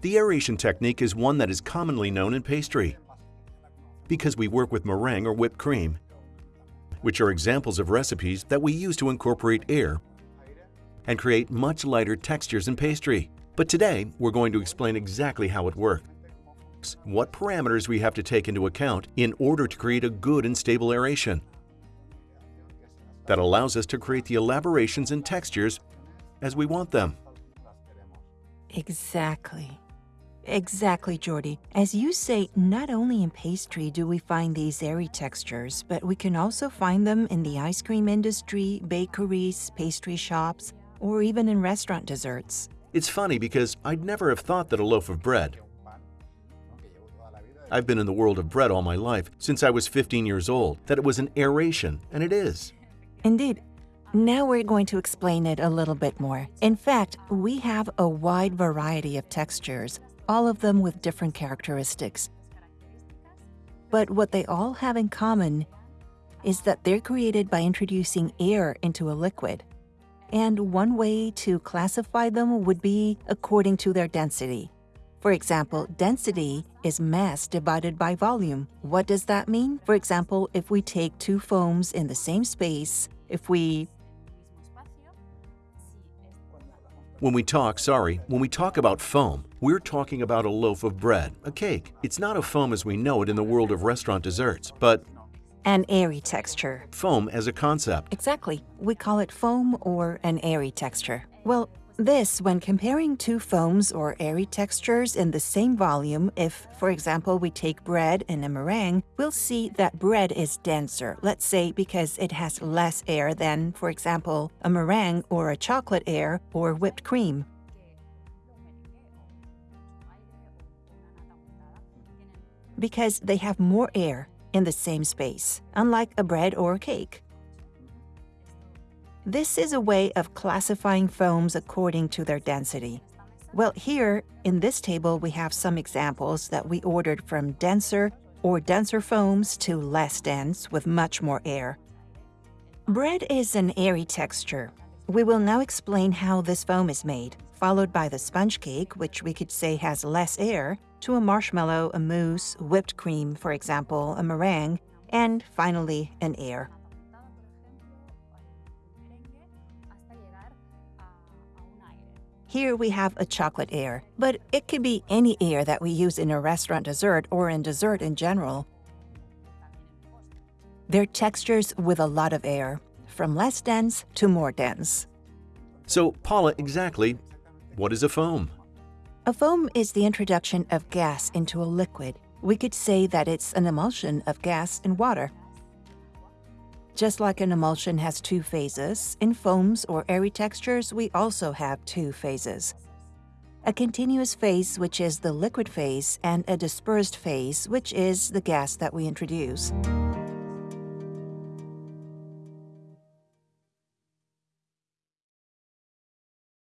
The aeration technique is one that is commonly known in pastry because we work with meringue or whipped cream, which are examples of recipes that we use to incorporate air and create much lighter textures in pastry. But today, we're going to explain exactly how it works, what parameters we have to take into account in order to create a good and stable aeration that allows us to create the elaborations and textures as we want them. Exactly. Exactly, Jordi. As you say, not only in pastry do we find these airy textures, but we can also find them in the ice cream industry, bakeries, pastry shops, or even in restaurant desserts. It's funny because I'd never have thought that a loaf of bread. I've been in the world of bread all my life, since I was 15 years old, that it was an aeration, and it is. Indeed. Now we're going to explain it a little bit more. In fact, we have a wide variety of textures, all of them with different characteristics. But what they all have in common is that they're created by introducing air into a liquid. And one way to classify them would be according to their density. For example, density is mass divided by volume. What does that mean? For example, if we take two foams in the same space, if we When we talk, sorry, when we talk about foam, we're talking about a loaf of bread, a cake. It's not a foam as we know it in the world of restaurant desserts, but an airy texture. Foam as a concept. Exactly. We call it foam or an airy texture. Well, this when comparing two foams or airy textures in the same volume, if, for example, we take bread and a meringue, we'll see that bread is denser, let's say because it has less air than, for example, a meringue or a chocolate air or whipped cream. Because they have more air in the same space, unlike a bread or a cake. This is a way of classifying foams according to their density. Well, here, in this table, we have some examples that we ordered from denser or denser foams to less dense with much more air. Bread is an airy texture. We will now explain how this foam is made, followed by the sponge cake, which we could say has less air, to a marshmallow, a mousse, whipped cream, for example, a meringue, and finally an air. Here we have a chocolate air, but it could be any air that we use in a restaurant dessert or in dessert in general. They're textures with a lot of air, from less dense to more dense. So, Paula, exactly, what is a foam? A foam is the introduction of gas into a liquid. We could say that it's an emulsion of gas and water. Just like an emulsion has two phases, in foams or airy textures we also have two phases. A continuous phase, which is the liquid phase, and a dispersed phase, which is the gas that we introduce.